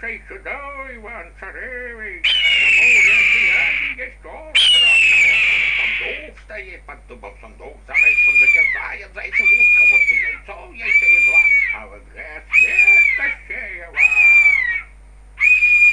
say today when today the most the most the most the most the most the